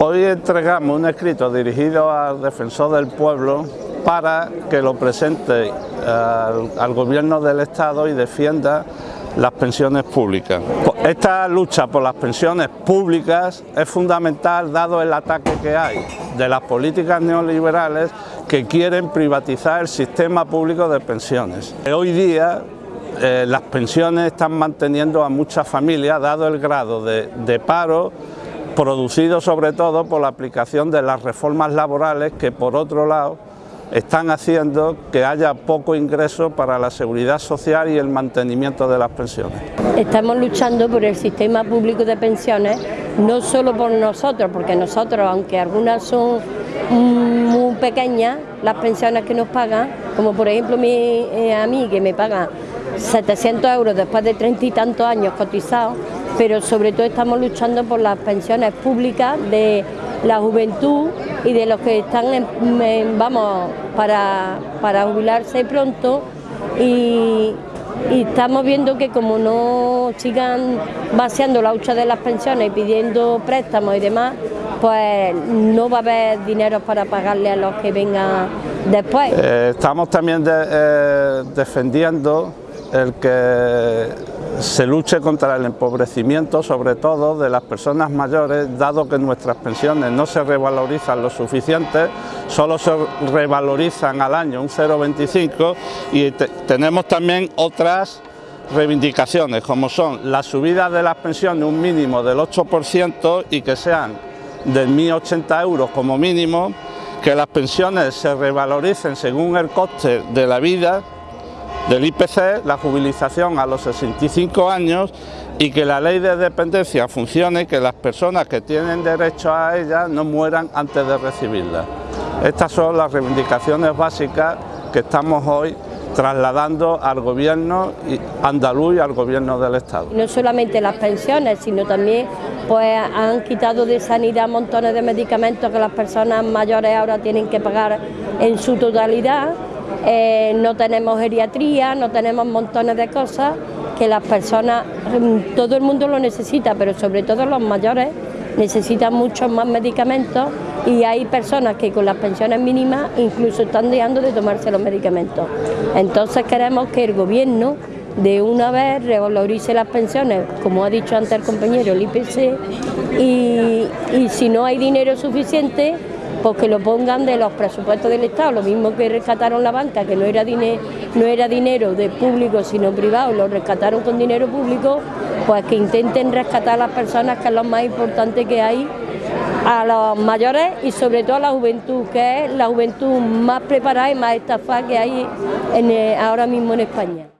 Hoy entregamos un escrito dirigido al defensor del pueblo para que lo presente al, al gobierno del Estado y defienda las pensiones públicas. Esta lucha por las pensiones públicas es fundamental dado el ataque que hay de las políticas neoliberales que quieren privatizar el sistema público de pensiones. Hoy día eh, las pensiones están manteniendo a muchas familias dado el grado de paro producido sobre todo por la aplicación de las reformas laborales que por otro lado están haciendo que haya poco ingreso para la seguridad social y el mantenimiento de las pensiones. Estamos luchando por el sistema público de pensiones, no solo por nosotros, porque nosotros, aunque algunas son muy pequeñas, las pensiones que nos pagan, como por ejemplo eh, a mí que me pagan 700 euros después de treinta y tantos años cotizados, pero sobre todo estamos luchando por las pensiones públicas de la juventud y de los que están, vamos, para, para jubilarse pronto y, estamos viendo que como no sigan vaciando la hucha de las pensiones y pidiendo préstamos y demás, pues no va a haber dinero para pagarle a los que vengan después. Eh, estamos también eh, defendiendo el que se luche contra el empobrecimiento, sobre todo de las personas mayores, dado que nuestras pensiones no se revalorizan lo suficiente, solo se revalorizan al año un 0,25 y tenemos también otras reivindicaciones, como son la subida de las pensiones un mínimo del 8% y que sean de 1.080 euros como mínimo, que las pensiones se revaloricen según el coste de la vida del IPC, la jubilización a los 65 años y que la ley de dependencia funcione y que las personas que tienen derecho a ella no mueran antes de recibirla. Estas son las reivindicaciones básicas que estamos hoy trasladando al gobierno andaluz y al gobierno del Estado. No solamente las pensiones, sino también pues han quitado de sanidad montones de medicamentos que las personas mayores ahora tienen que pagar en su totalidad eh, no tenemos geriatría, no tenemos montones de cosas que las personas, mm, todo el mundo lo necesita, pero sobre todo los mayores necesitan muchos más medicamentos y hay personas que con las pensiones mínimas incluso están dejando de tomarse los medicamentos. Entonces queremos que el gobierno de una vez revalorice las pensiones, como ha dicho antes el compañero, el IPC, y, y si no hay dinero suficiente, pues que lo pongan de los presupuestos del Estado, lo mismo que rescataron la banca, que no era, no era dinero de público sino privado, lo rescataron con dinero público, pues que intenten rescatar a las personas, que es lo más importante que hay, a los mayores y sobre todo a la juventud, que es la juventud más preparada y más estafada que hay ahora mismo en España.